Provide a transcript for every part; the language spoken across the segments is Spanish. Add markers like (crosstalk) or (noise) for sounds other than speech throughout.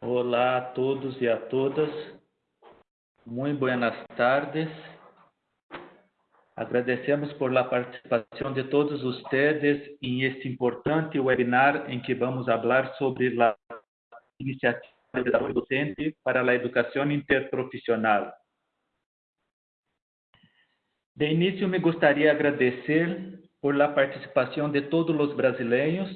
Olá a todos e a todas. Muito buenas tardes. Agradecemos por la participação de todos ustedes em este importante webinar em que vamos falar sobre a iniciativa desarrollo docente para a educação interprofissional. De início, me gostaria de agradecer por la participação de todos os brasileiros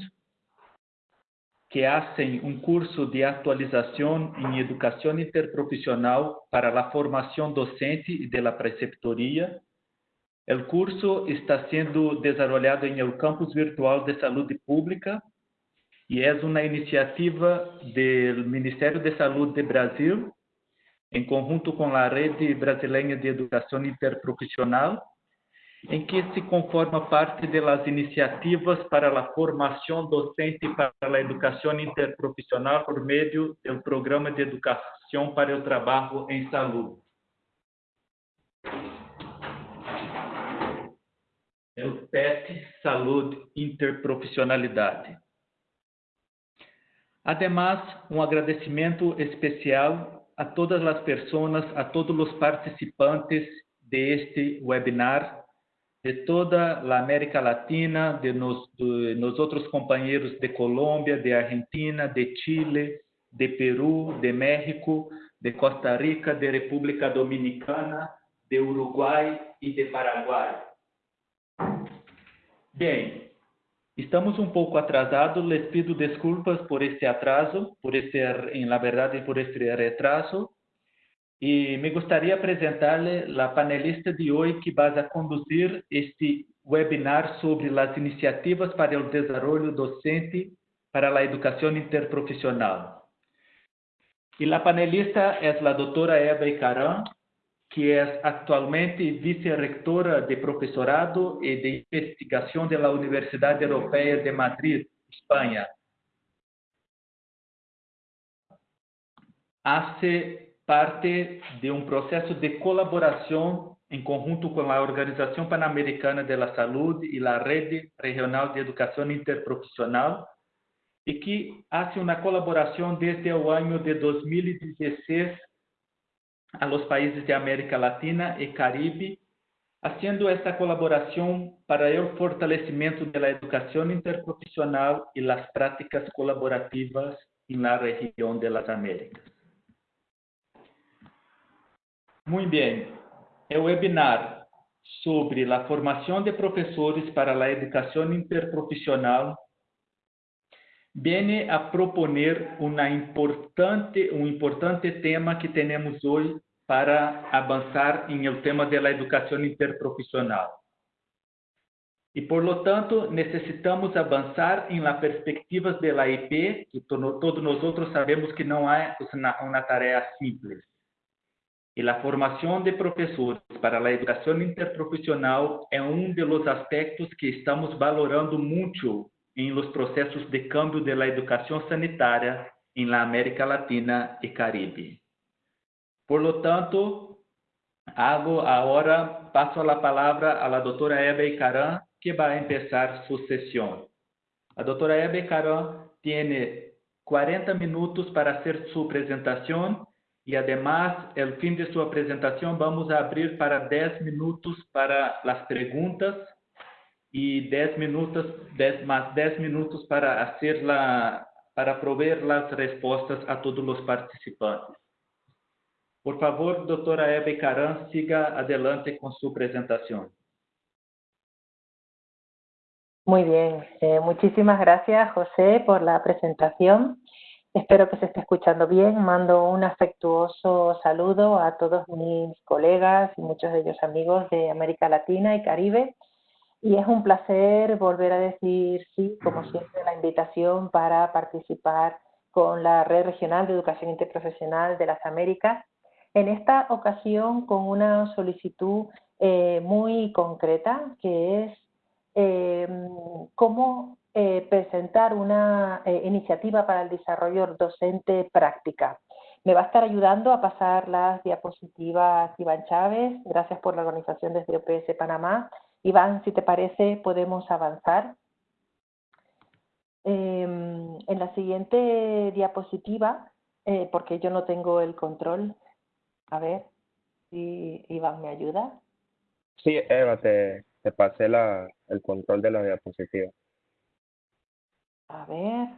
que hacen um curso de atualização em educação interprofissional para a formação docente e de la preceptoria. O curso está sendo desenvolvido em el campus virtual de saúde pública e é uma iniciativa do Ministério de Saúde de Brasil, em conjunto com a Rede Brasileira de Educação Interprofissional, em que se conforma parte das iniciativas para a formação docente para a educação interprofissional por meio do Programa de Educação para o Trabalho em Saúde. É o PET Saúde Interprofissionalidade. Ademais, um agradecimento especial a todas as pessoas, a todos os participantes de este webinar de toda a América Latina, de nos, de nos outros companheiros de Colômbia, de Argentina, de Chile, de Peru, de México, de Costa Rica, de República Dominicana, de Uruguai e de Paraguai. Bem, estamos um pouco atrasados, les pido desculpas por este atraso, por este, em la verdade, por este retraso, e me gostaria de apresentar-lhe a panelista de hoje que vai conduzir este webinar sobre as iniciativas para o desenvolvimento docente para a educação interprofissional. E a panelista é a doutora Eva Icaran, que é atualmente vice-rectora de professorado e de investigação da Universidade Europeia de Madrid, Espanha. Hace parte de um processo de colaboração em conjunto com a Organização Pan-Americana de la Saúde e a Rede Regional de Educação Interprofissional, e que hace uma colaboração desde o ano de 2016 a los países de América Latina e Caribe, haciendo esta colaboração para o fortalecimento da educação interprofissional e as práticas colaborativas na região de las Américas. Muito bem. É o webinar sobre a formação de professores para a educação interprofissional vem a proponer uma importante, um importante tema que temos hoje para avançar em o tema da educação interprofissional. E, por lo tanto, necessitamos avançar em la perspectivas da IP, que todos nós sabemos que não é uma tarefa simples. E a formação de professores para a educação interprofissional é um dos aspectos que estamos valorando muito em los processos de cambio de la educação sanitária em la América Latina e Caribe. Por lo tanto, hago agora, passo a palavra à doutora Eva Icaran, que vai começar sua sessão. A doutora Eva Icaran tem 40 minutos para fazer sua apresentação e, además, el fim de sua apresentação, vamos abrir para 10 minutos para as perguntas e 10 minutos, 10, mais 10 minutos para hacer la, para prover as respostas a todos os participantes. Por favor, doutora Hebe Caran, siga adelante com sua apresentação. Muy bien, eh, muchísimas gracias José por la presentación. Espero que se esté escuchando bien. Mando un afectuoso saludo a todos mis colegas y muchos de ellos amigos de América Latina y Caribe. Y es un placer volver a decir sí, como siempre, la invitación para participar con la Red Regional de Educación Interprofesional de las Américas. En esta ocasión con una solicitud eh, muy concreta, que es eh, cómo eh, presentar una eh, iniciativa para el desarrollo docente práctica. Me va a estar ayudando a pasar las diapositivas Iván Chávez. Gracias por la organización desde OPS Panamá. Iván, si te parece, podemos avanzar. Em, en la siguiente diapositiva, eh, porque yo no tengo el control, a ver si Iván me ayuda. Sí, Eva, te, te pasé la, el control de la diapositiva. A ver.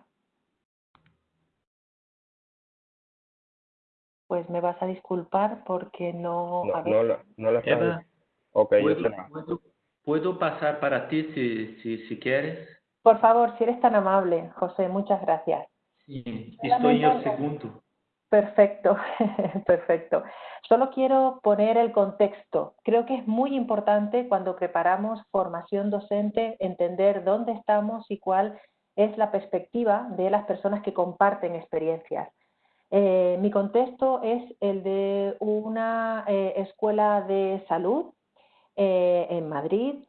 Pues me vas a disculpar porque no... No, a ver. no, está Eva, viendo. Ok, yo ¿puedo, te la- puedo- puedo pasar para ti si, si, si quieres? Por favor, si eres tan amable, José, muchas gracias. Sí, estoy en el Solamente- segundo. Perfecto, (laughs) perfecto. Solo quiero poner el contexto. Creo que es muy importante cuando preparamos formación docente entender dónde estamos y cuál es la perspectiva de las personas que comparten experiencias. Eh, mi contexto es el de una eh, escuela de salud eh, en Madrid,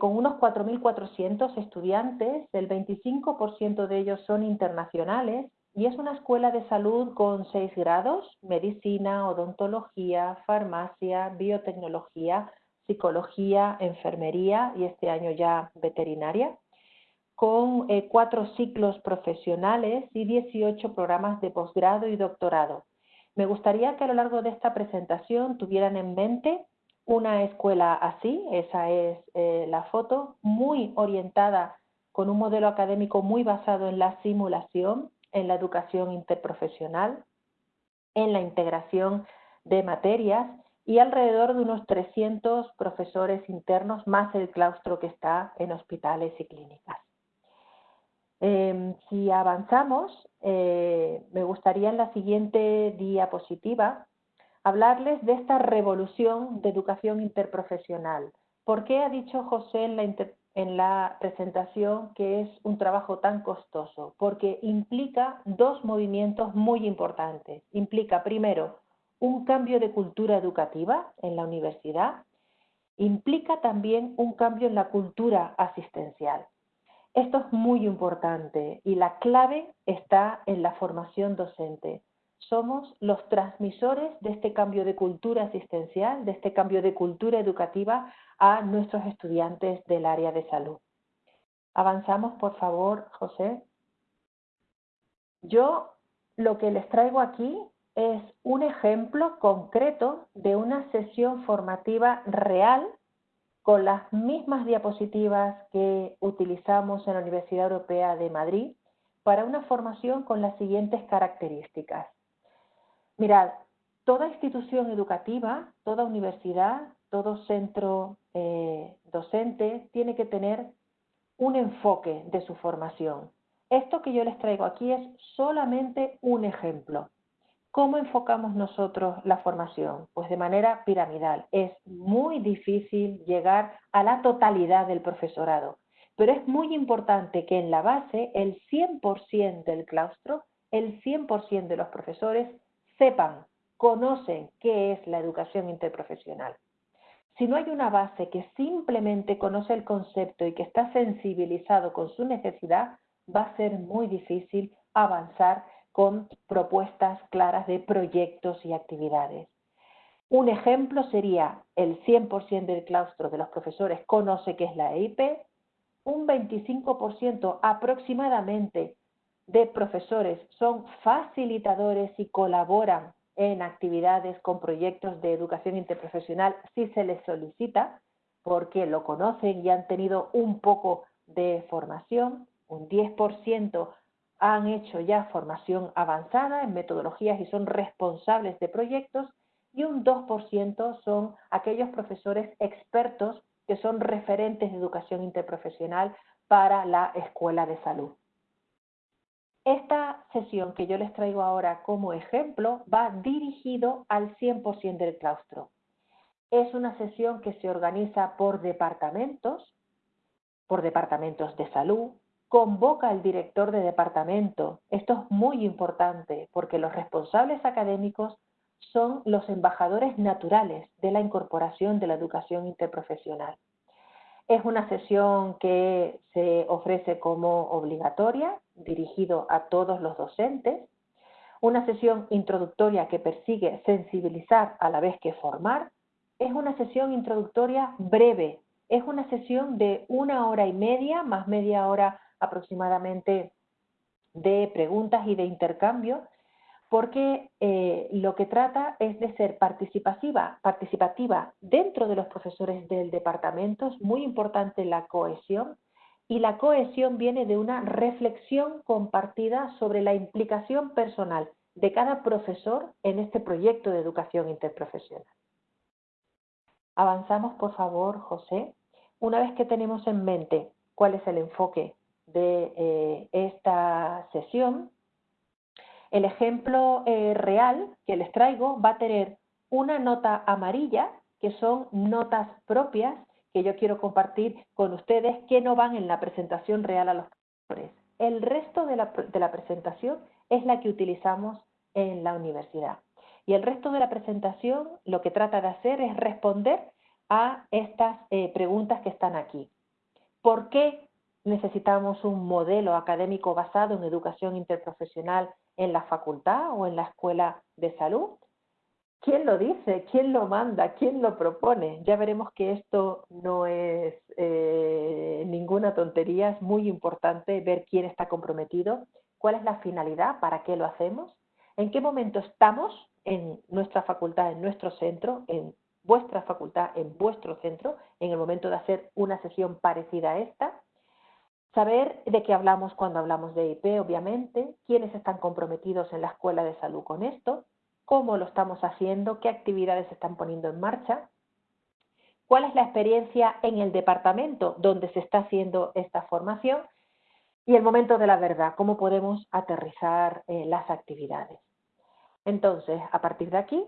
con unos 4.400 estudiantes, el 25% de ellos son internacionales y es una escuela de salud con seis grados, medicina, odontología, farmacia, biotecnología, psicología, enfermería y este año ya veterinaria, con eh, cuatro ciclos profesionales y 18 programas de posgrado y doctorado. Me gustaría que a lo largo de esta presentación tuvieran en mente una escuela así, esa es eh, la foto, muy orientada con un modelo académico muy basado en la simulación, en la educación interprofesional, en la integración de materias y alrededor de unos 300 profesores internos más el claustro que está en hospitales y clínicas. Eh, si avanzamos, eh, me gustaría en la siguiente diapositiva hablarles de esta revolución de educación interprofesional. ¿Por qué ha dicho José en la presentación que es un trabajo tan costoso? Porque implica dos movimientos muy importantes. Implica, primero, un cambio de cultura educativa en la universidad. Implica también un cambio en la cultura asistencial. Esto es muy importante y la clave está en la formación docente. Somos los transmisores de este cambio de cultura asistencial, de este cambio de cultura educativa a nuestros estudiantes del área de salud. Avanzamos, por favor, José. Yo lo que les traigo aquí es un ejemplo concreto de una sesión formativa real con las mismas diapositivas que utilizamos en la Universidad Europea de Madrid para una formación con las siguientes características. Mirad, toda institución educativa, toda universidad, todo centro eh, docente tiene que tener un enfoque de su formación. Esto que yo les traigo aquí es solamente un ejemplo. ¿Cómo enfocamos nosotros la formación? Pues de manera piramidal. Es muy difícil llegar a la totalidad del profesorado, pero es muy importante que en la base el 100% del claustro, el 100% de los profesores sepan, conocen qué es la educación interprofesional. Si no hay una base que simplemente conoce el concepto y que está sensibilizado con su necesidad, va a ser muy difícil avanzar con propuestas claras de proyectos y actividades. Un ejemplo sería el 100% del claustro de los profesores conoce qué es la EIP, un 25% aproximadamente de profesores son facilitadores y colaboran en actividades con proyectos de educación interprofesional si se les solicita, porque lo conocen y han tenido un poco de formación, un 10% han hecho ya formación avanzada en metodologías y son responsables de proyectos y un 2% son aquellos profesores expertos que son referentes de educación interprofesional para la escuela de salud. Esta sesión que yo les traigo ahora como ejemplo va dirigido al 100% del claustro. Es una sesión que se organiza por departamentos, por departamentos de salud, convoca al director de departamento. Esto es muy importante porque los responsables académicos son los embajadores naturales de la incorporación de la educación interprofesional. Es una sesión que se ofrece como obligatoria, dirigido a todos los docentes, una sesión introductoria que persigue sensibilizar a la vez que formar, es una sesión introductoria breve, es una sesión de una hora y media, más media hora aproximadamente de preguntas y de intercambio, porque eh, lo que trata es de ser participativa, participativa dentro de los profesores del departamento, es muy importante la cohesión, y la cohesión viene de una reflexión compartida sobre la implicación personal de cada profesor en este proyecto de educación interprofesional. Avanzamos, por favor, José. Una vez que tenemos en mente cuál es el enfoque de eh, esta sesión, el ejemplo eh, real que les traigo va a tener una nota amarilla, que son notas propias que yo quiero compartir con ustedes que no van en la presentación real a los profesores. El resto de la, presentación es la que utilizamos en la universidad. Y el resto de la presentación lo que trata de hacer es responder a estas eh, preguntas que están aquí. ¿Por qué necesitamos un modelo académico basado en educación interprofesional en la facultad o en la escuela de salud? ¿Quién lo dice? ¿Quién lo manda? ¿Quién lo propone? Ya veremos que esto no es eh, ninguna tontería, es muy importante ver quién está comprometido, cuál es la finalidad, para qué lo hacemos, en qué momento estamos en nuestra facultad, en nuestro centro, en vuestra facultad, en vuestro centro, en el momento de hacer una sesión parecida a esta, Saber de qué hablamos cuando hablamos de IP, obviamente, quiénes están comprometidos en la escuela de salud con esto, cómo lo estamos haciendo, qué actividades se están poniendo en marcha, cuál es la experiencia en el departamento donde se está haciendo esta formación y el momento de la verdad, cómo podemos aterrizar eh, las actividades. Entonces, a partir de aquí,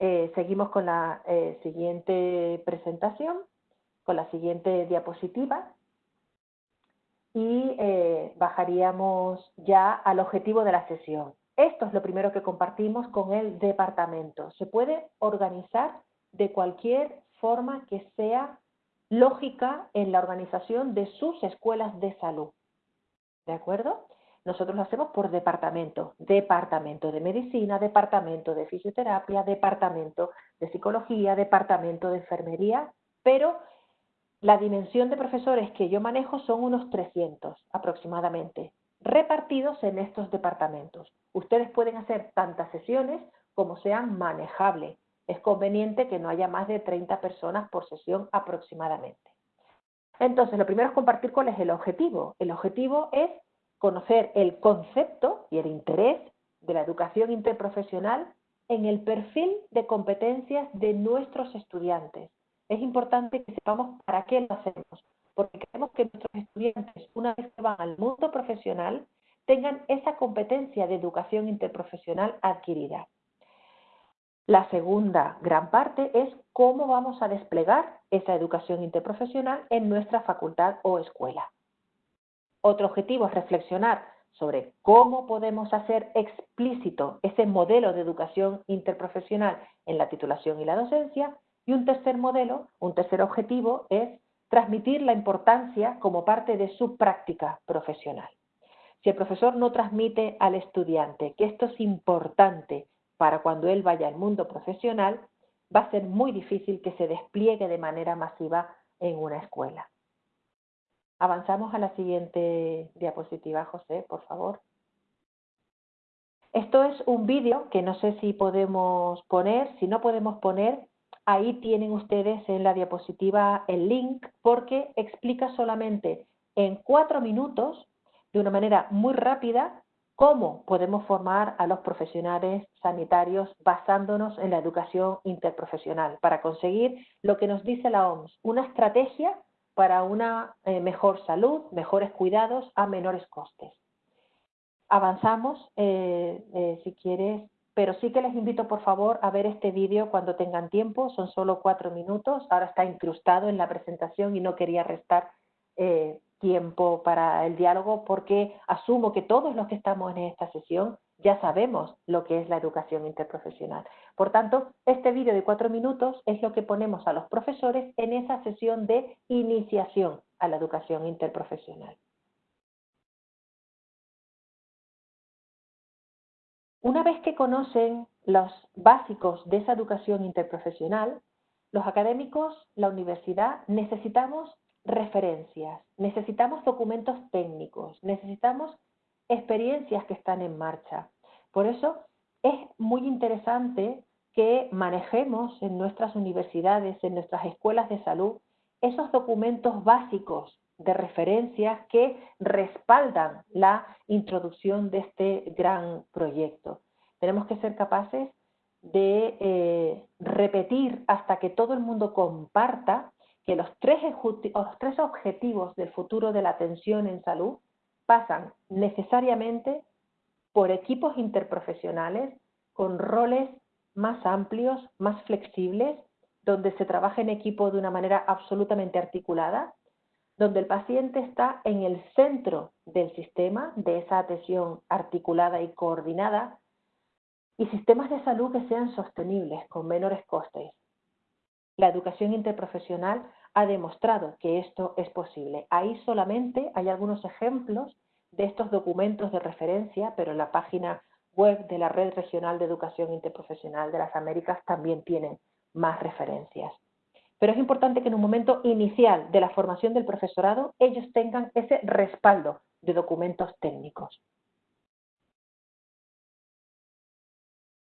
eh, seguimos con la eh, siguiente presentación, con la siguiente diapositiva y bajaríamos ya al objetivo de la sesión. Esto es lo primero que compartimos con el departamento. Se puede organizar de cualquier forma que sea lógica en la organización de sus escuelas de salud. ¿De acuerdo? Nosotros lo hacemos por departamento. Departamento de medicina, departamento de fisioterapia, departamento de psicología, departamento de enfermería, pero la dimensión de profesores que yo manejo son unos 300 aproximadamente repartidos en estos departamentos. Ustedes pueden hacer tantas sesiones como sean manejables. Es conveniente que no haya más de 30 personas por sesión aproximadamente. Entonces, lo primero es compartir cuál es el objetivo. El objetivo es conocer el concepto y el interés de la educación interprofesional en el perfil de competencias de nuestros estudiantes. Es importante que sepamos para qué lo hacemos, porque queremos que nuestros estudiantes, una vez que van al mundo profesional, tengan esa competencia de educación interprofesional adquirida. La segunda gran parte es cómo vamos a desplegar esa educación interprofesional en nuestra facultad o escuela. Otro objetivo es reflexionar sobre cómo podemos hacer explícito ese modelo de educación interprofesional en la titulación y la docencia. Y un tercer modelo, un tercer objetivo es transmitir la importancia como parte de su práctica profesional. Si el profesor no transmite al estudiante que esto es importante para cuando él vaya al mundo profesional, va a ser muy difícil que se despliegue de manera masiva en una escuela. Avanzamos a la siguiente diapositiva, José, por favor. Esto es un vídeo que no sé si podemos poner, si no podemos poner, Ahí tienen ustedes en la diapositiva el link porque explica solamente en cuatro minutos, de una manera muy rápida, cómo podemos formar a los profesionales sanitarios basándonos en la educación interprofesional para conseguir lo que nos dice la OMS, una estrategia para una eh, mejor salud, mejores cuidados a menores costes. Avanzamos, eh, eh, si quieres, pero sí que les invito por favor a ver este vídeo cuando tengan tiempo, son solo cuatro minutos, ahora está incrustado en la presentación y no quería restar eh, tiempo para el diálogo porque asumo que todos los que estamos en esta sesión ya sabemos lo que es la educación interprofesional. Por tanto, este vídeo de cuatro minutos es lo que ponemos a los profesores en esa sesión de iniciación a la educación interprofesional. Una vez que conocen los básicos de esa educación interprofesional, los académicos, la universidad, necesitamos referencias, necesitamos documentos técnicos, necesitamos experiencias que están en marcha. Por eso es muy interesante que manejemos en nuestras universidades, en nuestras escuelas de salud, esos documentos básicos de referencias que respaldan la introducción de este gran proyecto. Tenemos que ser capaces de eh, repetir hasta que todo el mundo comparta que los tres, los tres objetivos del futuro de la atención en salud pasan necesariamente por equipos interprofesionales con roles más amplios, más flexibles, donde se trabaja en equipo de una manera absolutamente articulada, donde el paciente está en el centro del sistema, de esa atención articulada y coordinada, y sistemas de salud que sean sostenibles, con menores costes. La educación interprofesional ha demostrado que esto es posible. Ahí solamente hay algunos ejemplos de estos documentos de referencia, pero en la página web de la Red Regional de Educación Interprofesional de las Américas también tienen más referencias. Pero es importante que en un momento inicial de la formación del profesorado ellos tengan ese respaldo de documentos técnicos.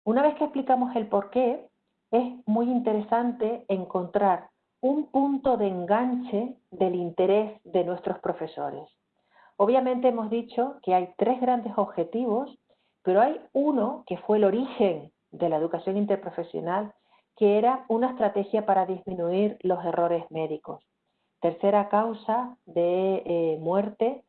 Una vez que explicamos el por qué, es muy interesante encontrar un punto de enganche del interés de nuestros profesores. Obviamente hemos dicho que hay tres grandes objetivos, pero hay uno que fue el origen de la educación interprofesional, que era una estrategia para disminuir los errores médicos. Tercera causa de eh, muerte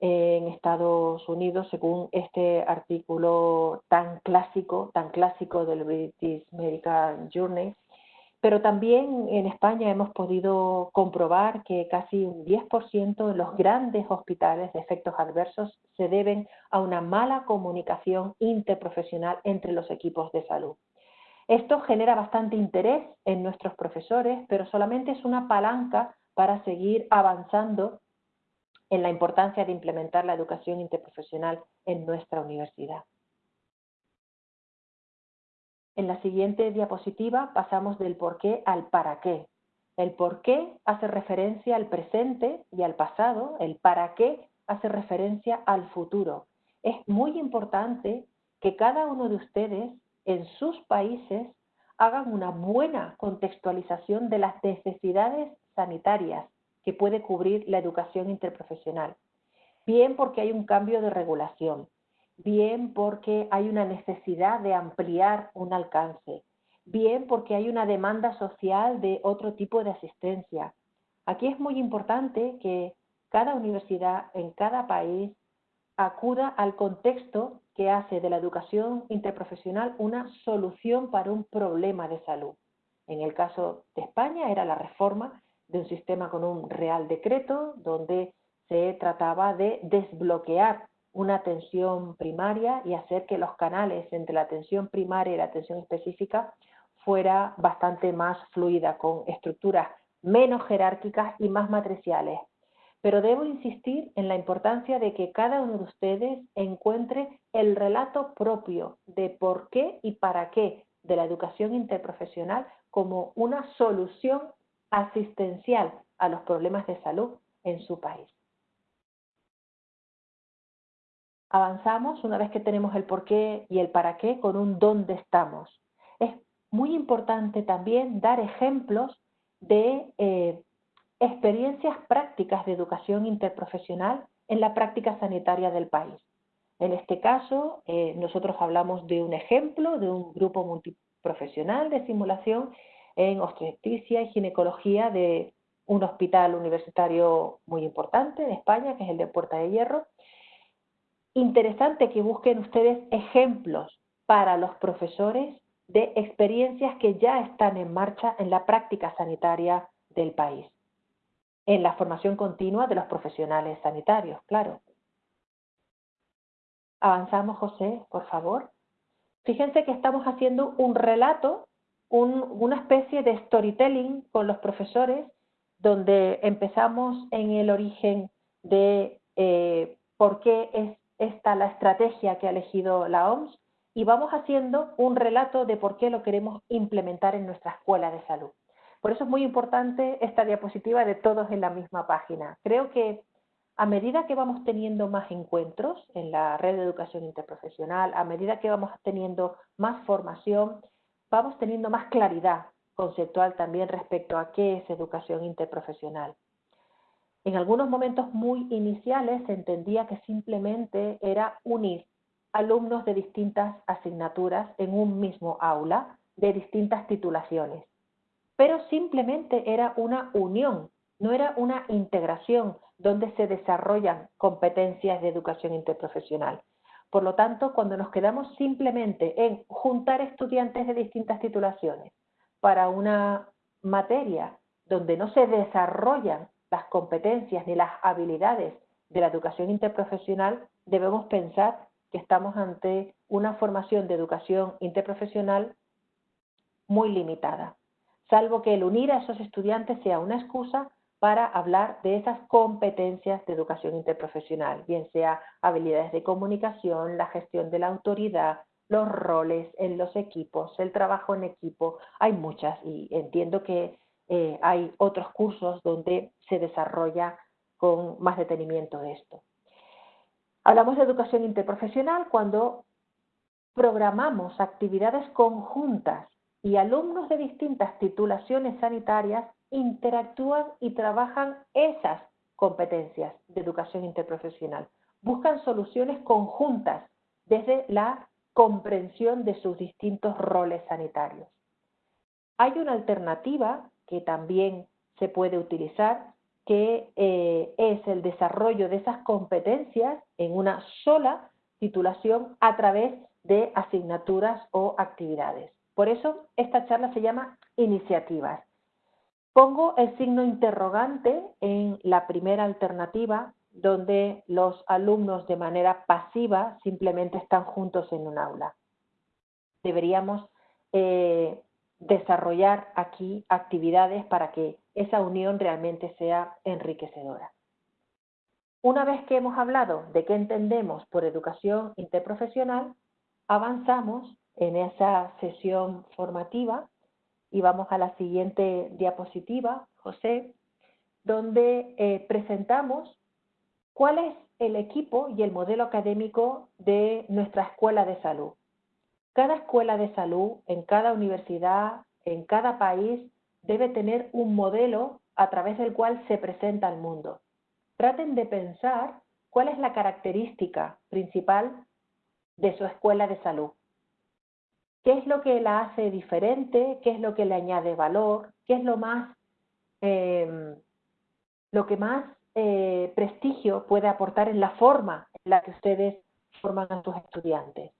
en Estados Unidos, según este artículo tan clásico, tan clásico del British Medical Journal. Pero también en España hemos podido comprobar que casi un 10% de los grandes hospitales de efectos adversos se deben a una mala comunicación interprofesional entre los equipos de salud. Esto genera bastante interés en nuestros profesores, pero solamente es una palanca para seguir avanzando en la importancia de implementar la educación interprofesional en nuestra universidad. En la siguiente diapositiva pasamos del por qué al para qué. El por qué hace referencia al presente y al pasado, el para qué hace referencia al futuro. Es muy importante que cada uno de ustedes en sus países hagan una buena contextualización de las necesidades sanitarias que puede cubrir la educación interprofesional. Bien porque hay un cambio de regulación, bien porque hay una necesidad de ampliar un alcance, bien porque hay una demanda social de otro tipo de asistencia. Aquí es muy importante que cada universidad en cada país acuda al contexto que hace de la educación interprofesional una solución para un problema de salud. En el caso de España era la reforma de un sistema con un real decreto donde se trataba de desbloquear una atención primaria y hacer que los canales entre la atención primaria y la atención específica fuera bastante más fluida, con estructuras menos jerárquicas y más matriciales. Pero debo insistir en la importancia de que cada uno de ustedes encuentre el relato propio de por qué y para qué de la educación interprofesional como una solución asistencial a los problemas de salud en su país. Avanzamos una vez que tenemos el por qué y el para qué con un dónde estamos. Es muy importante también dar ejemplos de eh, experiencias prácticas de educación interprofesional en la práctica sanitaria del país. En este caso, eh, nosotros hablamos de un ejemplo de un grupo multiprofesional de simulación en obstetricia y ginecología de un hospital universitario muy importante en España, que es el de Puerta de Hierro. Interesante que busquen ustedes ejemplos para los profesores de experiencias que ya están en marcha en la práctica sanitaria del país, en la formación continua de los profesionales sanitarios, claro. Avanzamos, José, por favor. Fíjense que estamos haciendo un relato una especie de storytelling con los profesores, donde empezamos en el origen de eh, por qué es esta la estrategia que ha elegido la OMS y vamos haciendo un relato de por qué lo queremos implementar en nuestra escuela de salud. Por eso es muy importante esta diapositiva de todos en la misma página. Creo que a medida que vamos teniendo más encuentros en la red de educación interprofesional, a medida que vamos teniendo más formación, vamos teniendo más claridad conceptual también respecto a qué es educación interprofesional. En algunos momentos muy iniciales se entendía que simplemente era unir alumnos de distintas asignaturas en un mismo aula de distintas titulaciones, pero simplemente era una unión, no era una integración donde se desarrollan competencias de educación interprofesional. Por lo tanto, cuando nos quedamos simplemente en juntar estudiantes de distintas titulaciones para una materia donde no se desarrollan las competencias ni las habilidades de la educación interprofesional, debemos pensar que estamos ante una formación de educación interprofesional muy limitada, salvo que el unir a esos estudiantes sea una excusa para hablar de esas competencias de educación interprofesional, bien sea habilidades de comunicación, la gestión de la autoridad, los roles en los equipos, el trabajo en equipo, hay muchas y entiendo que eh, hay otros cursos donde se desarrolla con más detenimiento de esto. Hablamos de educación interprofesional cuando programamos actividades conjuntas y alumnos de distintas titulaciones sanitarias interactúan y trabajan esas competencias de educación interprofesional. Buscan soluciones conjuntas desde la comprensión de sus distintos roles sanitarios. Hay una alternativa que también se puede utilizar, que eh, es el desarrollo de esas competencias en una sola titulación a través de asignaturas o actividades. Por eso esta charla se llama iniciativas. Pongo el signo interrogante en la primera alternativa, donde los alumnos de manera pasiva simplemente están juntos en un aula. Deberíamos eh, desarrollar aquí actividades para que esa unión realmente sea enriquecedora. Una vez que hemos hablado de qué entendemos por educación interprofesional, avanzamos en esa sesión formativa y vamos a la siguiente diapositiva, José, donde eh, presentamos cuál es el equipo y el modelo académico de nuestra escuela de salud. Cada escuela de salud, en cada universidad, en cada país, debe tener un modelo a través del cual se presenta al mundo. Traten de pensar cuál es la característica principal de su escuela de salud. ¿Qué es lo que la hace diferente? ¿Qué es lo que le añade valor? ¿Qué es lo más, em, lo que más eh, prestigio puede aportar en la forma en la que ustedes forman a sus estudiantes?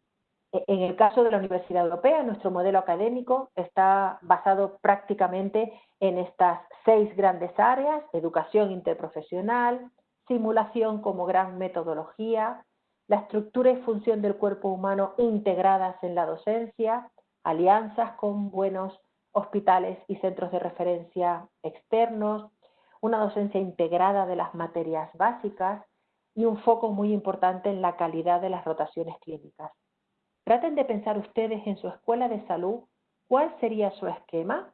E, en el caso de la Universidad Europea, nuestro modelo académico está basado prácticamente en estas seis grandes áreas, educación interprofesional, simulación como gran metodología, la estructura y función del cuerpo humano integradas en la docencia, alianzas con buenos hospitales y centros de referencia externos, una docencia integrada de las materias básicas y un foco muy importante en la calidad de las rotaciones clínicas. Traten de pensar ustedes en su escuela de salud cuál sería su esquema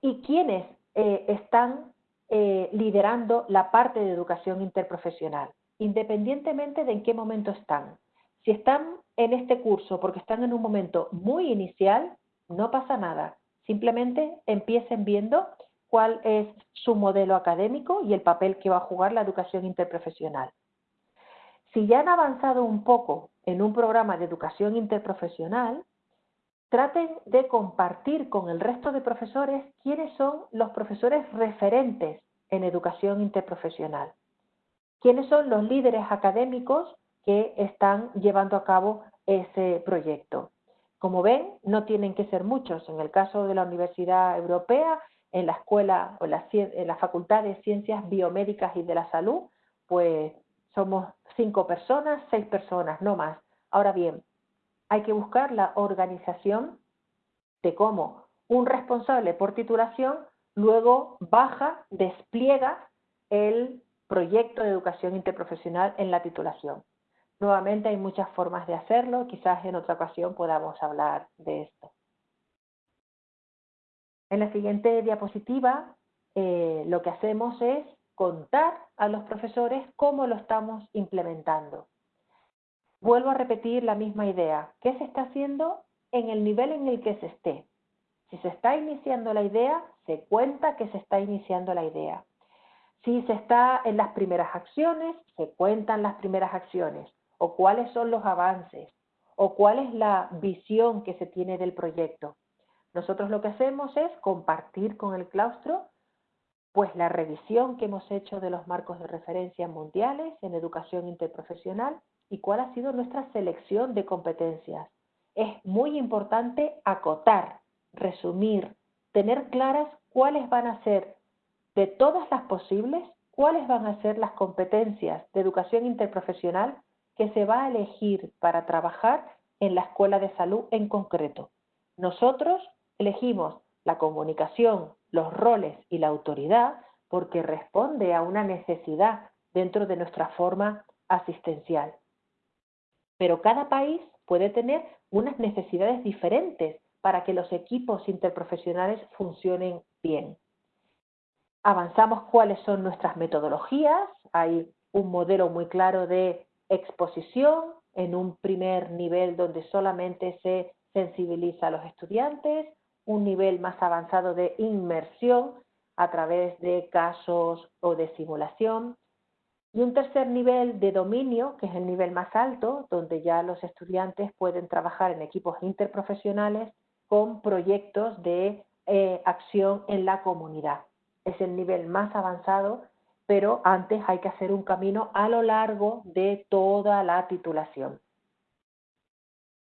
y quiénes eh, están eh, liderando la parte de educación interprofesional, independientemente de en qué momento están. Si están en este curso porque están en un momento muy inicial, no pasa nada. Simplemente empiecen viendo cuál es su modelo académico y el papel que va a jugar la educación interprofesional. Si ya han avanzado un poco en un programa de educación interprofesional, traten de compartir con el resto de profesores quiénes son los profesores referentes en educación interprofesional, quiénes son los líderes académicos que están llevando a cabo ese proyecto. Como ven, no tienen que ser muchos. En el caso de la Universidad Europea, en la escuela o en la Facultad de Ciencias Biomédicas y de la Salud, pues somos cinco personas, seis personas, no más. Ahora bien, hay que buscar la organización de cómo un responsable por titulación luego baja, despliega el proyecto de educación interprofesional en la titulación. Nuevamente hay muchas formas de hacerlo, quizás en otra ocasión podamos hablar de esto. En la siguiente diapositiva eh, lo que hacemos es contar a los profesores cómo lo estamos implementando. Vuelvo a repetir la misma idea. ¿Qué se está haciendo en el nivel en el que se esté? Si se está iniciando la idea, se cuenta que se está iniciando la idea. Si se está en las primeras acciones, se cuentan las primeras acciones o cuáles son los avances o cuál es la visión que se tiene del proyecto. Nosotros lo que hacemos es compartir con el claustro pues la revisión que hemos hecho de los marcos de referencia mundiales en educación interprofesional y cuál ha sido nuestra selección de competencias. Es muy importante acotar, resumir, tener claras cuáles van a ser de todas las posibles, cuáles van a ser las competencias de educación interprofesional que se va a elegir para trabajar en la escuela de salud en concreto. Nosotros elegimos la comunicación, los roles y la autoridad porque responde a una necesidad dentro de nuestra forma asistencial. Pero cada país puede tener unas necesidades diferentes para que los equipos interprofesionales funcionen bien. Avanzamos cuáles son nuestras metodologías. Hay un modelo muy claro de exposición en un primer nivel donde solamente se sensibiliza a los estudiantes, un nivel más avanzado de inmersión a través de casos o de simulación, y un tercer nivel de dominio, que es el nivel más alto, donde ya los estudiantes pueden trabajar en equipos interprofesionales con proyectos de eh, acción en la comunidad. Es el nivel más avanzado, pero antes hay que hacer un camino a lo largo de toda la titulación.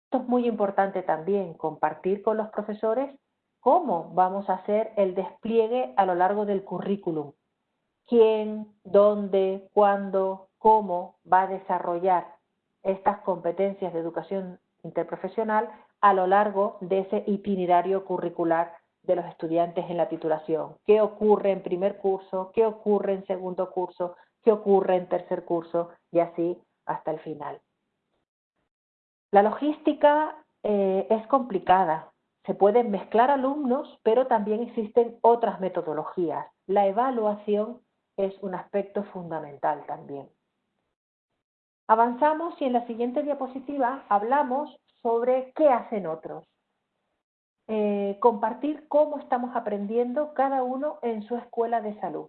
Esto es muy importante también, compartir con los profesores cómo vamos a hacer el despliegue a lo largo del currículum quién, dónde, cuándo, cómo va a desarrollar estas competencias de educación interprofesional a lo largo de ese itinerario curricular de los estudiantes en la titulación. ¿Qué ocurre en primer curso? ¿Qué ocurre en segundo curso? ¿Qué ocurre en tercer curso? Y así hasta el final. La logística eh, es complicada. Se pueden mezclar alumnos, pero también existen otras metodologías. La evaluación es un aspecto fundamental también. Avanzamos y en la siguiente diapositiva hablamos sobre qué hacen otros. Eh, compartir cómo estamos aprendiendo cada uno en su escuela de salud.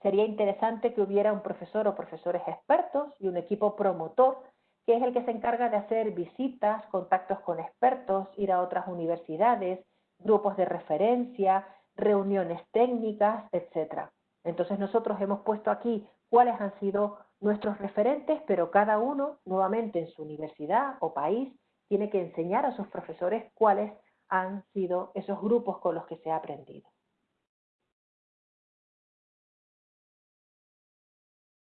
Sería interesante que hubiera un profesor o profesores expertos y un equipo promotor que es el que se encarga de hacer visitas, contactos con expertos, ir a otras universidades, grupos de referencia, reuniones técnicas, etcétera. Entonces nosotros hemos puesto aquí cuáles han sido nuestros referentes, pero cada uno, nuevamente en su universidad o país, tiene que enseñar a sus profesores cuáles han sido esos grupos con los que se ha aprendido.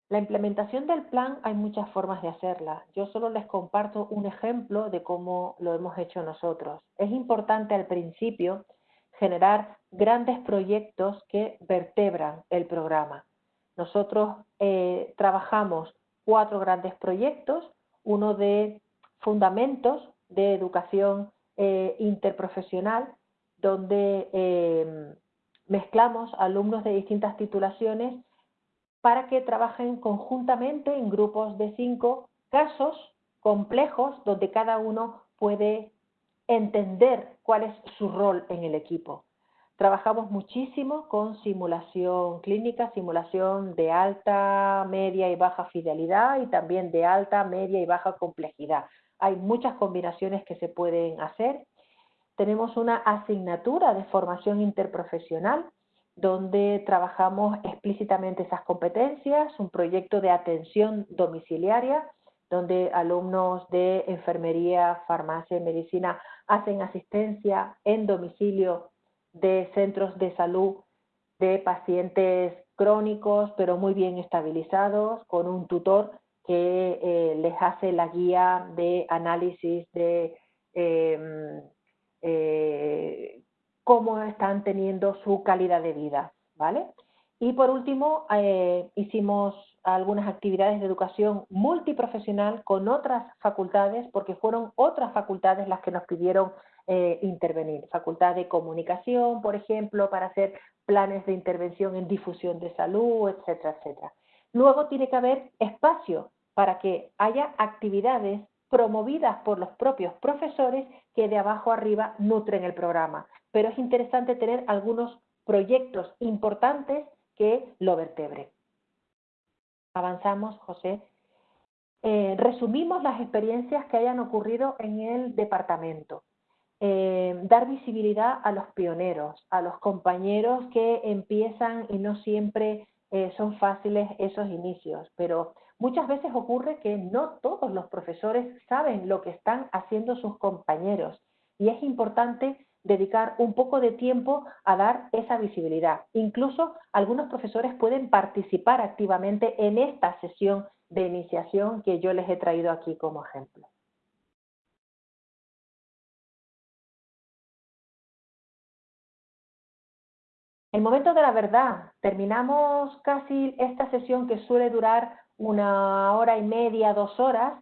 La implementación del plan hay muchas formas de hacerla. Yo solo les comparto un ejemplo de cómo lo hemos hecho nosotros. Es importante al principio generar grandes proyectos que vertebran el programa. Nosotros eh, trabajamos cuatro grandes proyectos, uno de fundamentos de educación eh, interprofesional, donde eh, mezclamos alumnos de distintas titulaciones para que trabajen conjuntamente en grupos de cinco casos complejos donde cada uno puede entender cuál es su rol en el equipo. Trabajamos muchísimo con simulación clínica, simulación de alta, media y baja fidelidad y también de alta, media y baja complejidad. Hay muchas combinaciones que se pueden hacer. Tenemos una asignatura de formación interprofesional donde trabajamos explícitamente esas competencias, un proyecto de atención domiciliaria donde alumnos de enfermería, farmacia y medicina hacen asistencia en domicilio de centros de salud de pacientes crónicos, pero muy bien estabilizados, con un tutor que eh, les hace la guía de análisis de em, eh, cómo están teniendo su calidad de vida, ¿vale? Y por último, eh, hicimos algunas actividades de educación multiprofesional con otras facultades, porque fueron otras facultades las que nos pidieron intervenir. Facultad de comunicación, por ejemplo, para hacer planes de intervención en difusión de salud, etcétera, etcétera. Luego tiene que haber espacio para que haya actividades promovidas por los propios profesores que de abajo arriba nutren el programa. Pero es interesante tener algunos proyectos importantes que lo vertebren. Avanzamos, José. Eh, resumimos las experiencias que hayan ocurrido en el departamento. Eh, dar visibilidad a los pioneros, a los compañeros que empiezan y no siempre eh, son fáciles esos inicios, pero muchas veces ocurre que no todos los profesores saben lo que están haciendo sus compañeros y es importante dedicar un poco de tiempo a dar esa visibilidad. Incluso algunos profesores pueden participar activamente en esta sesión de iniciación que yo les he traído aquí como ejemplo. El momento de la verdad. Terminamos casi esta sesión que suele durar una hora y media, dos horas,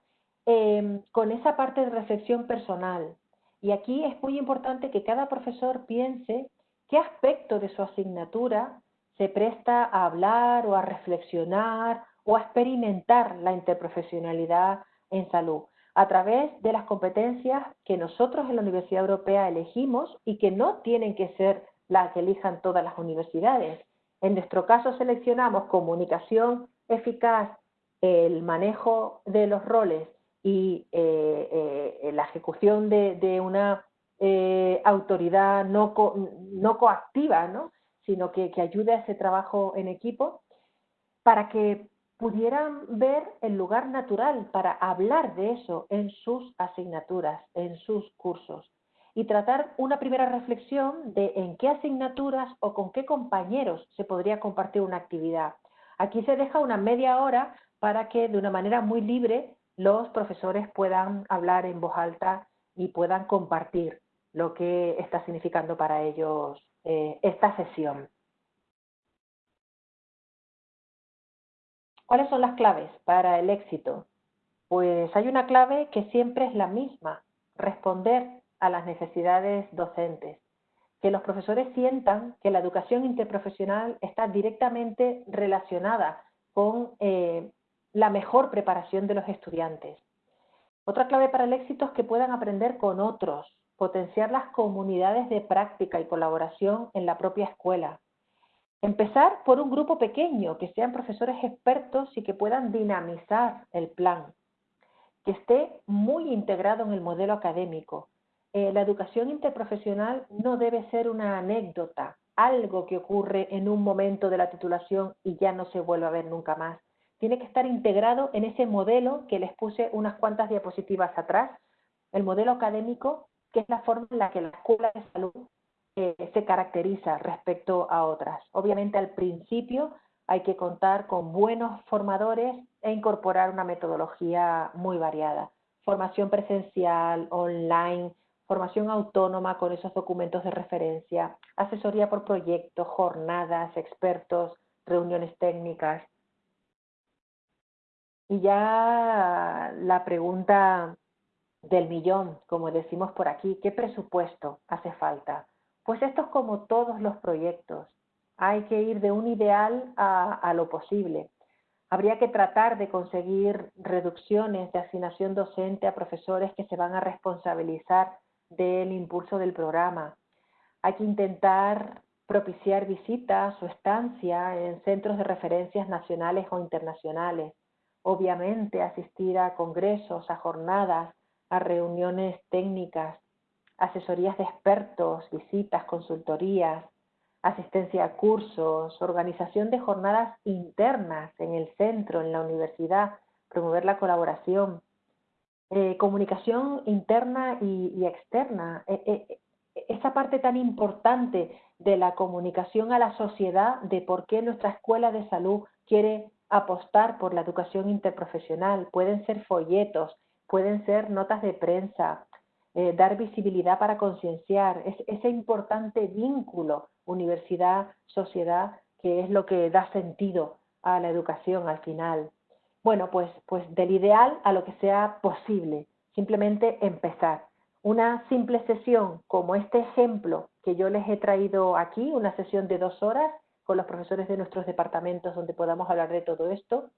em, con esa parte de reflexión personal. Y aquí es muy importante que cada profesor piense qué aspecto de su asignatura se presta a hablar o a reflexionar o a experimentar la interprofesionalidad en salud a través de las competencias que nosotros en la Universidad Europea elegimos y que no tienen que ser las que elijan todas las universidades. En nuestro caso seleccionamos comunicación eficaz, el manejo de los roles y eh, eh, la ejecución de, una eh, autoridad no, no coactiva, ¿no? sino que, que ayude a ese trabajo en equipo, para que pudieran ver el lugar natural para hablar de eso en sus asignaturas, en sus cursos y tratar una primera reflexión de en qué asignaturas o con qué compañeros se podría compartir una actividad. Aquí se deja una media hora para que de una manera muy libre los profesores puedan hablar en voz alta y puedan compartir lo que está significando para ellos eh, esta sesión. ¿Cuáles son las claves para el éxito? Pues hay una clave que siempre es la misma, responder a las necesidades docentes. Que los profesores sientan que la educación interprofesional está directamente relacionada con eh, la mejor preparación de los estudiantes. Otra clave para el éxito es que puedan aprender con otros, potenciar las comunidades de práctica y colaboración en la propia escuela. Empezar por un grupo pequeño, que sean profesores expertos y que puedan dinamizar el plan, que esté muy integrado en el modelo académico, eh, la educación interprofesional no debe ser una anécdota, algo que ocurre en un momento de la titulación y ya no se vuelve a ver nunca más. Tiene que estar integrado en ese modelo que les puse unas cuantas diapositivas atrás, el modelo académico, que es la forma en la que la escuela de salud eh, se caracteriza respecto a otras. Obviamente al principio hay que contar con buenos formadores e incorporar una metodología muy variada. Formación presencial, online, formación autónoma con esos documentos de referencia, asesoría por proyectos, jornadas, expertos, reuniones técnicas. Y ya la pregunta del millón, como decimos por aquí, ¿qué presupuesto hace falta? Pues esto es como todos los proyectos. Hay que ir de un ideal a, a lo posible. Habría que tratar de conseguir reducciones de asignación docente a profesores que se van a responsabilizar del impulso del programa. Hay que intentar propiciar visitas o estancia en centros de referencias nacionales o internacionales. Obviamente asistir a congresos, a jornadas, a reuniones técnicas, asesorías de expertos, visitas, consultorías, asistencia a cursos, organización de jornadas internas en el centro, en la universidad, promover la colaboración, eh, comunicación interna y, externa. E, e, esa parte tan importante de la comunicación a la sociedad de por qué nuestra escuela de salud quiere apostar por la educación interprofesional. Pueden ser folletos, pueden ser notas de prensa, eh, dar visibilidad para concienciar, es, ese importante vínculo universidad-sociedad que es lo que da sentido a la educación al final. Bueno, pues, pues del ideal a lo que sea posible, simplemente empezar. una simple sesión como este ejemplo que yo les he traído aquí, una sesión de dos horas con los profesores de nuestros departamentos donde podamos hablar de todo esto,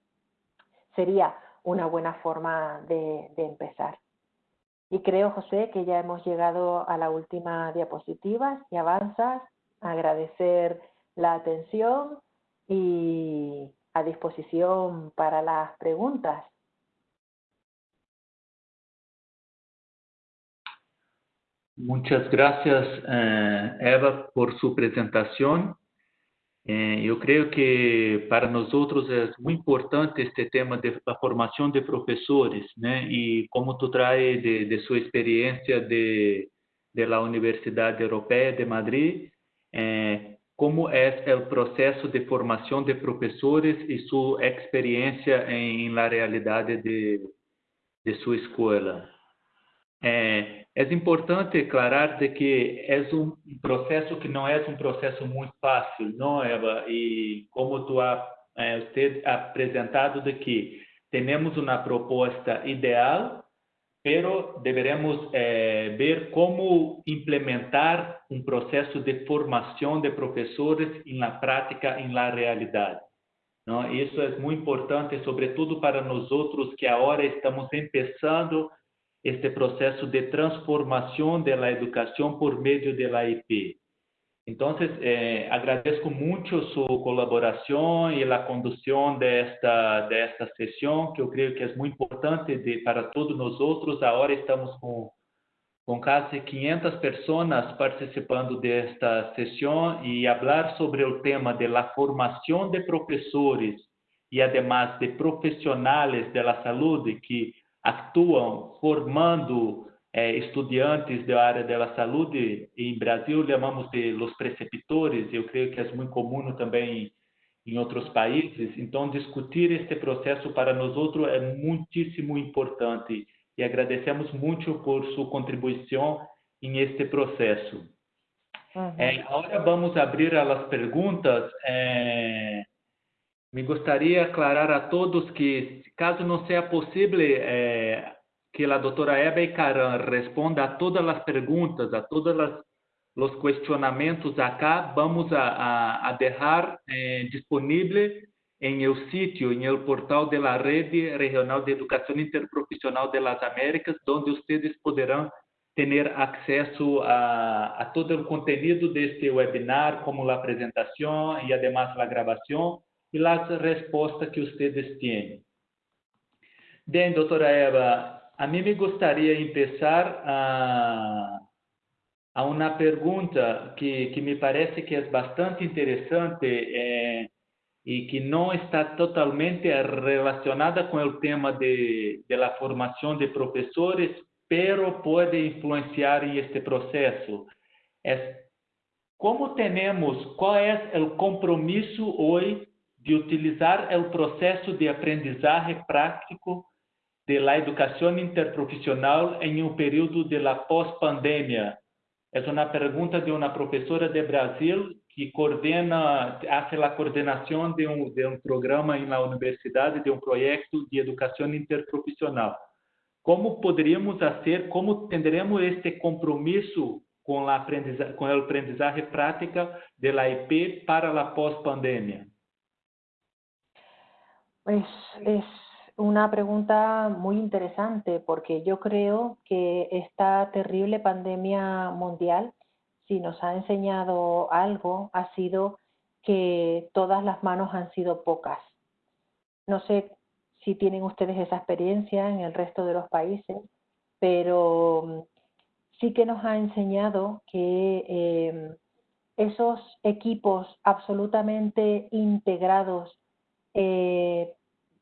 sería una buena forma de, empezar. Y creo, José, que ya hemos llegado a la última diapositiva. y avanzas. Agradecer la atención y a disposición para las preguntas. Muchas gracias, eh, Eva, por su presentación. Eh, eu creio que para nós outros é muito importante este tema da formação de professores, né? E como tu traz de, de sua experiência de da Universidade Europeia de Madrid, eh, como é o processo de formação de professores e sua experiência em, na realidade de, de sua escola. É, é importante aclarar de que é um processo que não é um processo muito fácil, não, Eva? E como tu ha é, você apresentado de que temos uma proposta ideal, pero deveremos é, ver como implementar um processo de formação de professores na prática, na realidade. Não? Isso é muito importante, sobretudo para nós outros que agora estamos começando este processo de transformação da educação por meio da IP. Então, eh, agradeço muito sua colaboração e a condução desta desta sessão, que eu creio que é muito importante de, para todos nós outros. Agora estamos com com quase 500 pessoas participando desta sessão e falar sobre o tema da formação de professores e, además, de profissionais da saúde que atuam formando é, estudantes da área da saúde. Em Brasil, chamamos de los preceptores, eu creio que é muito comum também em outros países. Então, discutir este processo para nós outros é muitíssimo importante e agradecemos muito por sua contribuição em este processo. Uhum. É, agora vamos abrir as perguntas. É, me gostaria aclarar a todos que, caso não seja possível eh, que a doutora Ebe Caran responda a todas as perguntas, a todos os questionamentos acá, vamos a, a, a deixar eh, disponível em el sítio, em el portal de la Rede Regional de Educação Interprofissional de las Américas, onde vocês poderão ter acesso a, a todo o conteúdo deste webinar, como a apresentação e, además, a gravação e las respostas que vocês têm. Bem, doutora Eva, a mim me gostaria de começar a, a uma pergunta que, que me parece que é bastante interessante eh, e que não está totalmente relacionada com o tema de, de la formação de professores, pero pode influenciar em este processo. É como temos, qual é o compromisso hoje de utilizar o processo de aprendizagem prático de la educação interprofissional em um período de pós-pandemia? É uma pergunta de uma professora de Brasil que coordena, faz a coordenação de um, de um programa na universidade, de um projeto de educação interprofissional. Como poderíamos fazer, como teremos este compromisso com a aprendizagem, com a aprendizagem prática da IP para a pós-pandemia? Es, es una pregunta muy interesante porque yo creo que esta terrible pandemia mundial, si nos ha enseñado algo, ha sido que todas las manos han sido pocas. No sé si tienen ustedes esa experiencia en el resto de los países, pero sí que nos ha enseñado que em, esos equipos absolutamente integrados eh,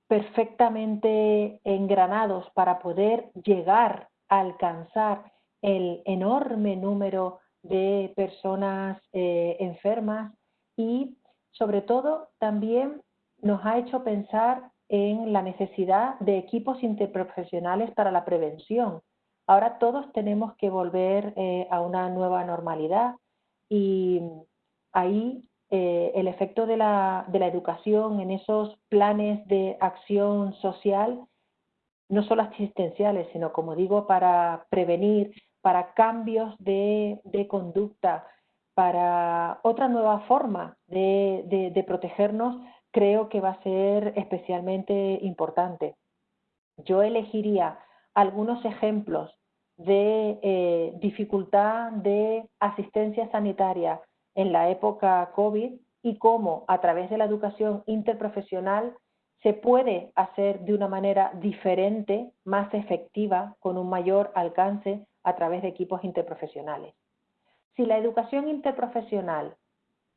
perfectamente engranados para poder llegar a alcanzar el enorme número de personas eh, enfermas y sobre todo también nos ha hecho pensar en la necesidad de equipos interprofesionales para la prevención. Ahora todos tenemos que volver eh, a una nueva normalidad y ahí eh, el efecto de la, de la educación en esos planes de acción social, no solo asistenciales, sino como digo, para prevenir, para cambios de, conducta, para otra nueva forma de, protegernos, creo que va a ser especialmente importante. Yo elegiría algunos ejemplos de eh, dificultad de asistencia sanitaria en la época COVID y cómo a través de la educación interprofesional se puede hacer de una manera diferente, más efectiva, con un mayor alcance a través de equipos interprofesionales. Si la educación interprofesional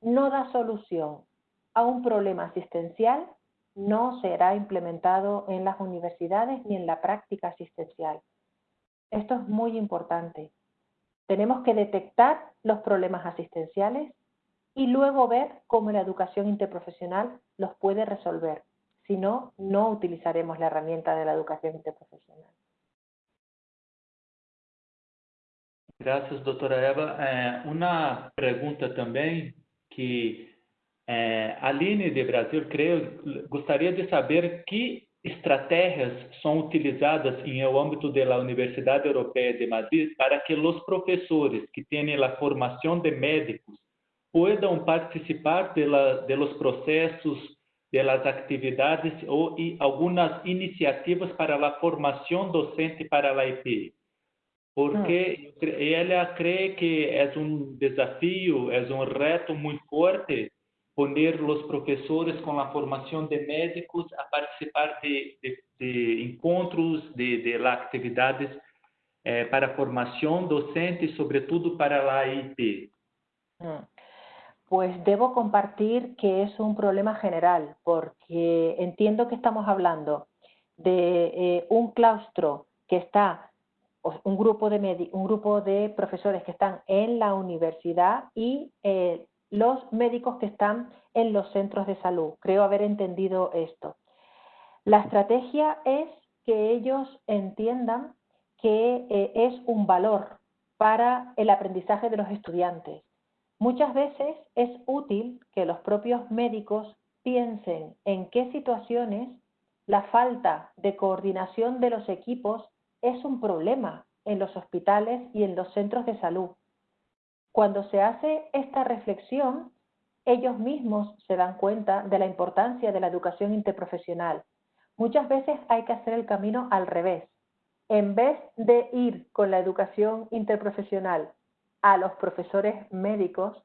no da solución a un problema asistencial, no será implementado en las universidades ni en la práctica asistencial. Esto es muy importante. Tenemos que detectar los problemas asistenciales y luego ver cómo la educación interprofesional los puede resolver. Si no, no utilizaremos la herramienta de la educación interprofesional. Gracias, doutora Eva. É, uma pergunta também que é, Aline de Brasil, creio, gostaria de saber que estratégias são utilizadas em o âmbito da Universidade Europeia de Madrid para que os professores que têm a formação de médicos puedan participar de, la, de los procesos, de las actividades ou algumas iniciativas para a formação docente para a IP. Porque ah. ela crê que é um desafio, é um reto muito forte poner os professores com a formação de médicos a participar de, de, de encontros, de, de atividades eh, para formação docente, sobretudo para a IP. Ah. Pues debo compartir que es un problema general, porque entiendo que estamos hablando de eh, un claustro que está, un grupo, de un grupo de profesores que están en la universidad y eh, los médicos que están en los centros de salud. Creo haber entendido esto. La estrategia es que ellos entiendan que eh, es un valor para el aprendizaje de los estudiantes Muchas veces es útil que los propios médicos piensen en qué situaciones la falta de coordinación de los equipos es un problema en los hospitales y en los centros de salud. Cuando se hace esta reflexión, ellos mismos se dan cuenta de la importancia de la educación interprofesional. Muchas veces hay que hacer el camino al revés. En vez de ir con la educación interprofesional a los profesores médicos,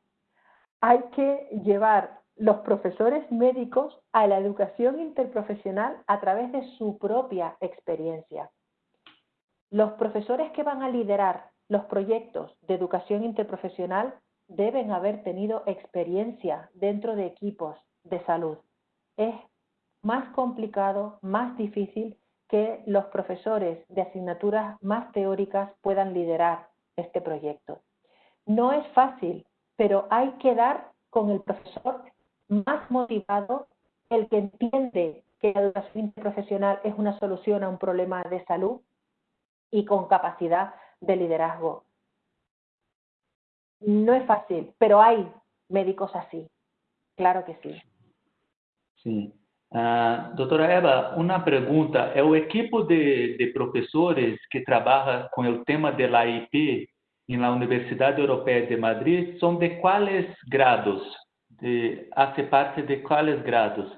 hay que llevar los profesores médicos a la educación interprofesional a través de su propia experiencia. Los profesores que van a liderar los proyectos de educación interprofesional deben haber tenido experiencia dentro de equipos de salud. Es más complicado, más difícil que los profesores de asignaturas más teóricas puedan liderar este proyecto. No es fácil, pero hay que dar con el profesor más motivado, el que entiende que la educación profesional es una solución a un problema de salud y con capacidad de liderazgo. No es fácil, pero hay médicos así, claro que sí. Sí. Uh, doutora Eva, uma pergunta. É o equipo de, de professores que trabalha com o tema da IP en la Universidad Europea de Madrid son de cuáles grados? De, ¿Hace parte de cuáles grados?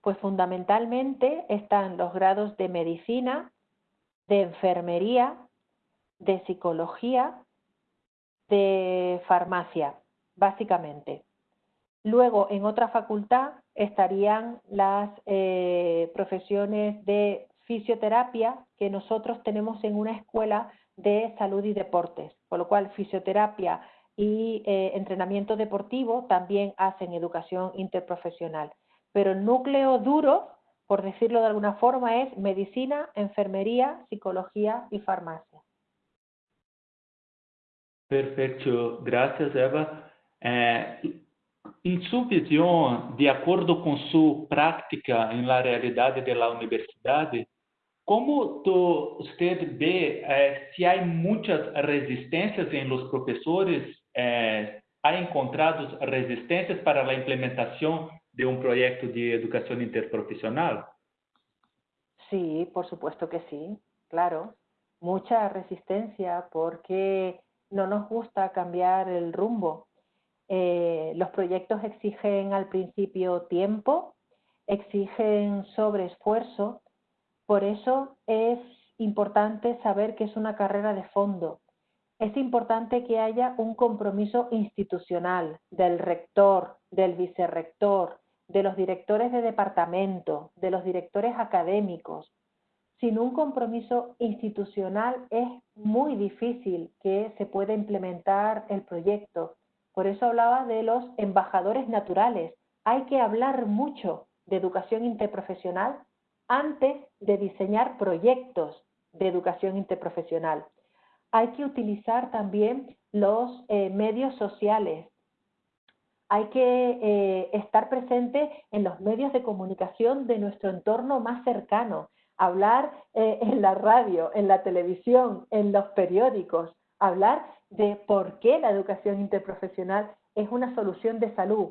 Pues fundamentalmente están los grados de medicina, de enfermería, de psicología, de farmacia, básicamente. Luego, en otra facultad estarían las eh, profesiones de fisioterapia que nosotros tenemos en una escuela de salud y deportes, por lo cual fisioterapia y eh, entrenamiento deportivo también hacen educación interprofesional. Pero el núcleo duro, por decirlo de alguna forma, es medicina, enfermería, psicología y farmacia. Perfecto, gracias Eva. Eh, em sua visão, de acordo com sua prática em la realidade da universidade, Como tu, usted ve eh, si hay muchas resistencias en los profesores? Eh, ¿Ha encontrado resistencias para la implementación de un proyecto de educación interprofesional? Sí, por supuesto que sí, claro. mucha resistencia porque no nos gusta cambiar el rumbo. Eh, los proyectos exigen al principio tiempo, exigen sobreesfuerzo, por eso es importante saber que es una carrera de fondo. Es importante que haya un compromiso institucional del rector, del vicerrector, de los directores de departamento, de los directores académicos. Sin un compromiso institucional es muy difícil que se pueda implementar el proyecto. Por eso hablaba de los embajadores naturales. Hay que hablar mucho de educación interprofesional antes de diseñar proyectos de educación interprofesional. Hay que utilizar también los eh, medios sociales. Hay que eh, estar presente en los medios de comunicación de nuestro entorno más cercano, hablar eh, en la radio, en la televisión, en los periódicos, hablar de por qué la educación interprofesional es una solución de salud.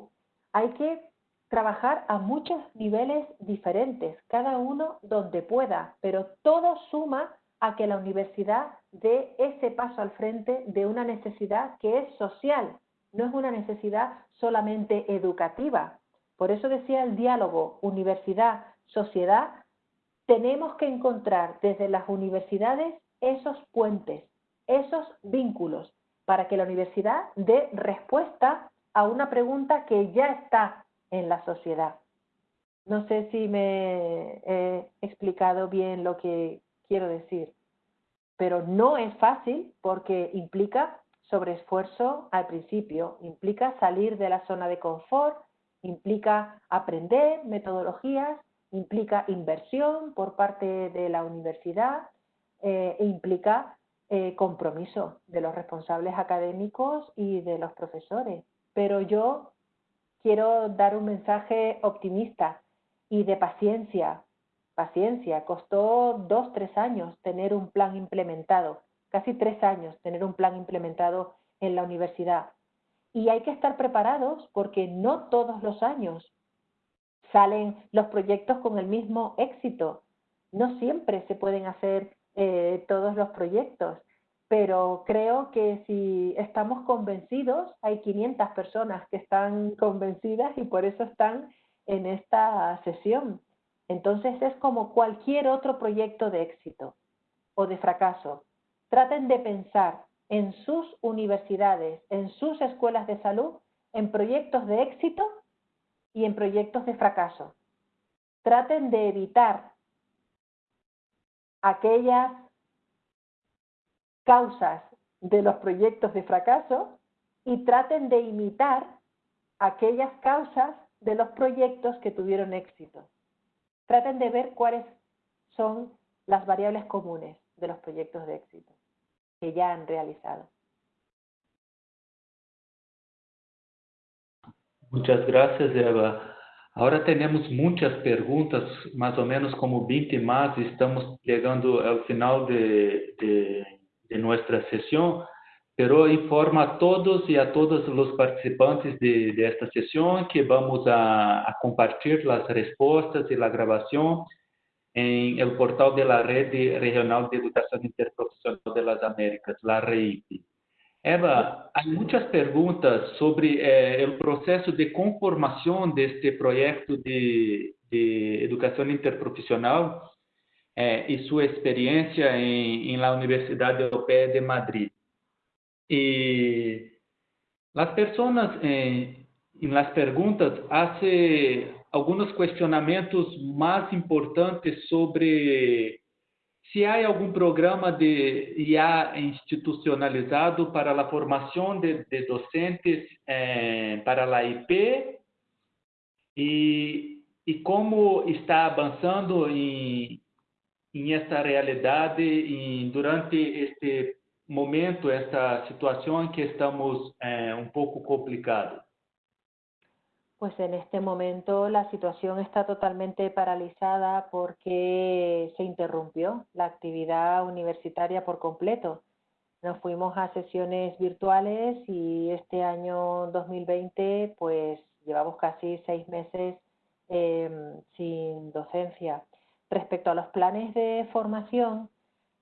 Hay que trabajar a muchos niveles diferentes, cada uno donde pueda, pero todo suma a que la universidad dé ese paso al frente de una necesidad que es social, no es una necesidad solamente educativa. Por eso decía el diálogo universidad-sociedad, tenemos que encontrar desde las universidades esos puentes, esos vínculos, para que la universidad dé respuesta a una pregunta que ya está en la sociedad. No sé si me he explicado bien lo que quiero decir, pero no es fácil porque implica sobreesfuerzo al principio, implica salir de la zona de confort, implica aprender metodologías, implica inversión por parte de la universidad eh, e implica eh, compromiso de los responsables académicos y de los profesores. Pero yo quiero dar un mensaje optimista y de paciencia. Paciencia, costó dos, tres años tener un plan implementado, casi tres años tener un plan implementado en la universidad. Y hay que estar preparados porque no todos los años salen los proyectos con el mismo éxito. No siempre se pueden hacer eh, todos los proyectos pero creo que si estamos convencidos, hay 500 personas que están convencidas y por eso están en esta sesión. Entonces es como cualquier otro proyecto de éxito o de fracaso. Traten de pensar en sus universidades, en sus escuelas de salud, en proyectos de éxito y en proyectos de fracaso. Traten de evitar aquellas causas de los proyectos de fracaso y traten de imitar aquellas causas de los proyectos que tuvieron éxito. Traten de ver cuáles son las variables comunes de los proyectos de éxito que ya han realizado. Muchas gracias, Eva. Ahora tenemos muchas preguntas, más o menos como 20 más. Estamos llegando al final de, de de nuestra sesión, pero informa a todos y a todos los participantes de, de esta sesión que vamos a, a, compartir las respuestas y la grabación en el portal de la Red Regional de Educación Interprofesional de las Américas, la REIP. Eva, hay muchas preguntas sobre eh, el proceso de conformación de este proyecto de, de educación interprofesional eh, y su experiencia en, en, la Universidad Europea de Madrid. Y las personas eh, en las preguntas hacen algunos cuestionamientos más importantes sobre si hay algún programa de IA institucionalizado para la formación de, de docentes eh, para la IP y, y cómo está avanzando en, em esta realidade e durante este momento, esta situação em que estamos eh, um pouco complicado? Pues en este momento la situación está totalmente paralizada porque se interrumpió la actividad universitaria por completo. Nos fuimos a sesiones virtuales y este año 2020 pues llevamos casi seis meses eh, sin docencia. Respecto a los planes de formación,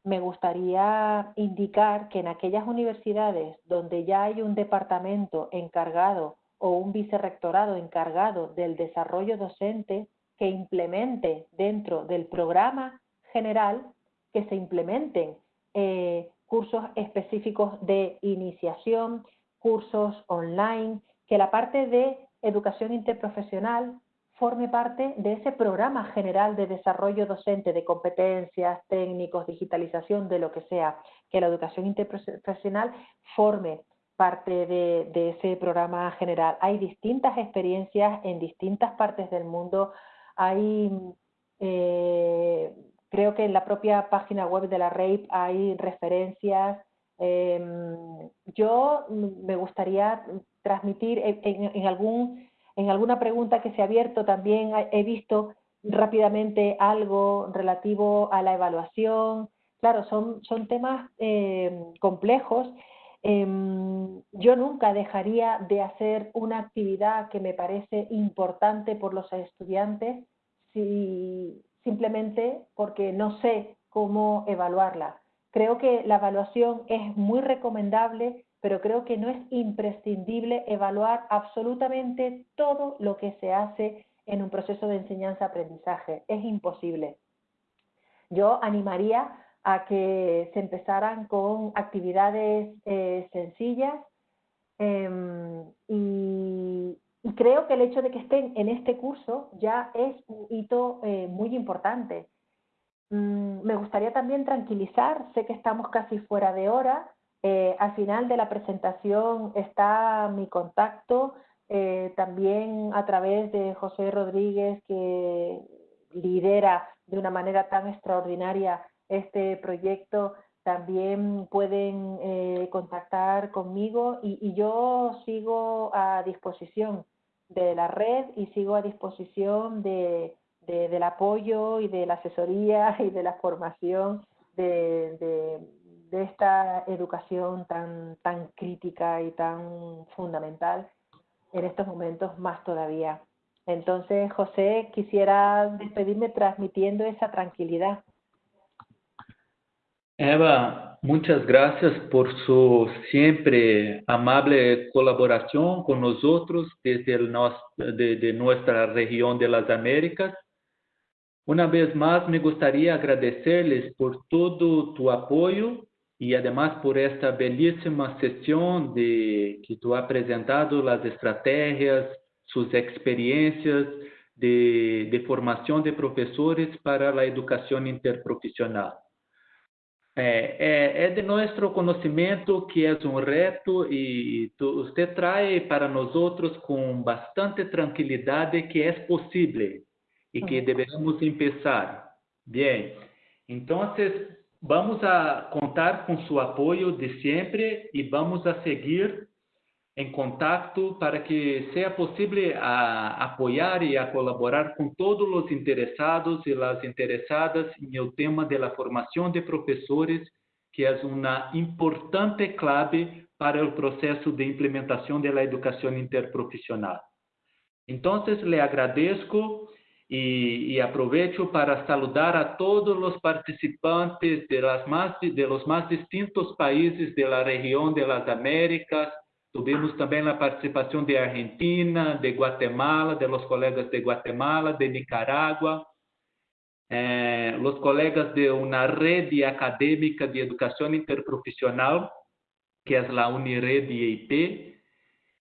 me gustaría indicar que en aquellas universidades donde ya hay un departamento encargado o un vicerrectorado encargado del desarrollo docente que implemente dentro del programa general, que se implementen eh, cursos específicos de iniciación, cursos online, que la parte de educación interprofesional forme parte de ese programa general de desarrollo docente de competencias, técnicos, digitalización, de lo que sea, que la educación interprofesional forme parte de, ese programa general. Hay distintas experiencias en distintas partes del mundo. Hay, eh, creo que en la propia página web de la RAPE hay referencias. Em, yo me gustaría transmitir en algún en alguna pregunta que se ha abierto también he visto rápidamente algo relativo a la evaluación. Claro, son, son temas eh, complejos. Em, yo nunca dejaría de hacer una actividad que me parece importante por los estudiantes si, simplemente porque no sé cómo evaluarla. Creo que la evaluación es muy recomendable pero creo que no es imprescindible evaluar absolutamente todo lo que se hace en un proceso de enseñanza-aprendizaje. Es imposible. Yo animaría a que se empezaran con actividades eh, sencillas em, y, creo que el hecho de que estén en este curso ya es un hito eh, muy importante. Mm, me gustaría también tranquilizar, sé que estamos casi fuera de hora, eh, al final de la presentación está mi contacto, también a través de José Rodríguez, que lidera de una manera tan extraordinaria este proyecto, también pueden eh, contactar conmigo y, yo sigo a disposición de la red y sigo a disposición de, del apoyo y de la asesoría (laughs) y de la formación de, de esta educación tan, tan crítica y tan fundamental en estos momentos más todavía. Entonces, José, quisiera despedirme transmitiendo esa tranquilidad. Eva, muchas gracias por su siempre amable colaboración con nosotros desde el, de, de nuestra región de las Américas. Una vez más, me gustaría agradecerles por todo tu apoyo y además por esta bellísima sesión de que tú has presentado las estrategias, sus experiencias de, de formación de profesores para la educación interprofesional. É, é, é, de nosso conhecimento que é um reto e tu, você traz para nós outros com bastante tranquilidade que é possível e que devemos começar. Bem, então Vamos a contar com seu apoio de sempre e vamos a seguir em contato para que seja possível a apoiar e a colaborar com todos os interessados e as interessadas em o tema da formação de professores, que é uma importante clave para o processo de implementação da educação interprofissional. Então, lhe agradeço y, y, aprovecho para saludar a todos los participantes de, las más, de los más distintos países región de las Américas. Tuvimos también la participación de Argentina, de Guatemala, de los colegas de Guatemala, de Nicaragua, eh, los colegas de una red académica de educación interprofesional, que es la Unired IIP,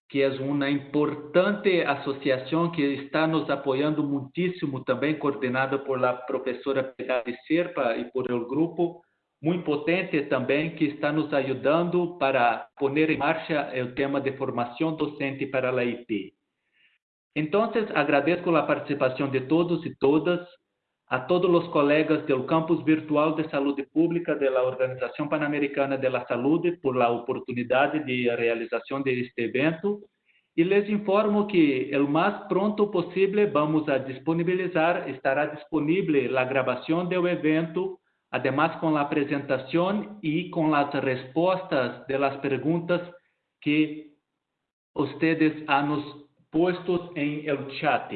que é uma importante associação que está nos apoiando muitíssimo, também coordenada por la professora Pegade Serpa e por el grupo, muito potente também, que está nos ajudando para pôr em marcha o tema de formação docente para a IP. Então, agradeço a participação de todos e todas, a todos os colegas do Campus Virtual de Saúde Pública da Organização Pan-Americana de la Saúde por a oportunidade de realização deste evento e les informo que o mais pronto possível vamos a disponibilizar, estará disponível a gravação do evento, además con la presentación y con las respuestas de las preguntas que ustedes han puesto en el chat.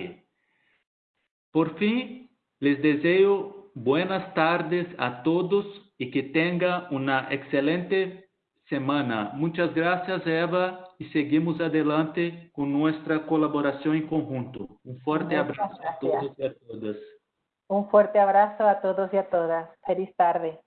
Por fin, les deseo buenas tardes a todos y que tengan una excelente semana. Muchas gracias, Eva, y seguimos adelante con nuestra colaboración en conjunto. Un fuerte abrazo a todos y a todas. Un fuerte abrazo a todos y a todas. Feliz tarde.